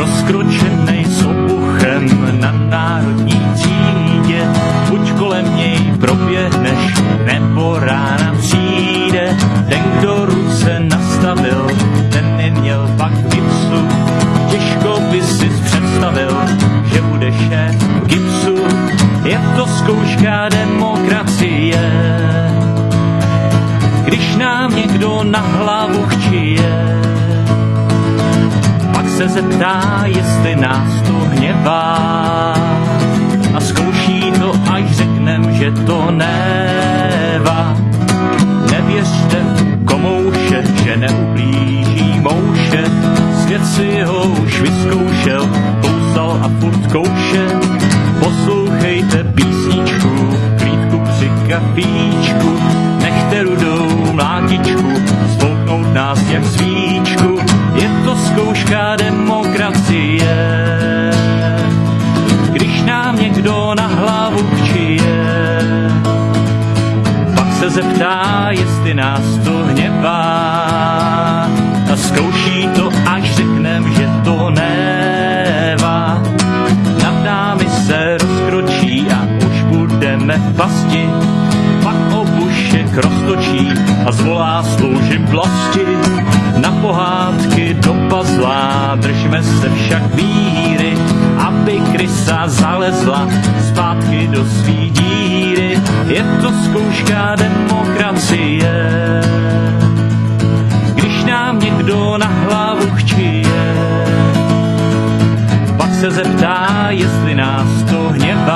rozkročený s obuchem na národní třídě. Buď kolem něj proběhneš, nebo rána přijde. Ten, kdo ruce nastavil, ten neměl pak gipsu. Těžko by si představil, že bude šéf gipsu. Je to zkouška demokracie, když nám někdo na hlavu chčije se zeptá, jestli nás to hněvá. A zkouší to, až řeknem, že to nevá. Nevěřte komouše, že neublíží mouše. Svět si ho už vyzkoušel, kousal a furt kouše. Poslouchejte písničku, klídku při kafíčku. Nechte rudou mlátičku, spolknout nás jak zvíř. Se zeptá, jestli nás to hněvá a zkouší to, až řeknem, že to néva. Nad námi se rozkročí a už budeme v pasti, pak obušek roztočí a zvolá sloužím vlasti. Na pohádky do pazla držme se však víry, aby krysa zalezla zpátky do svý díry. Je zkouška demokracie, když nám někdo na hlavu chčije. Pak se zeptá, jestli nás to hněvá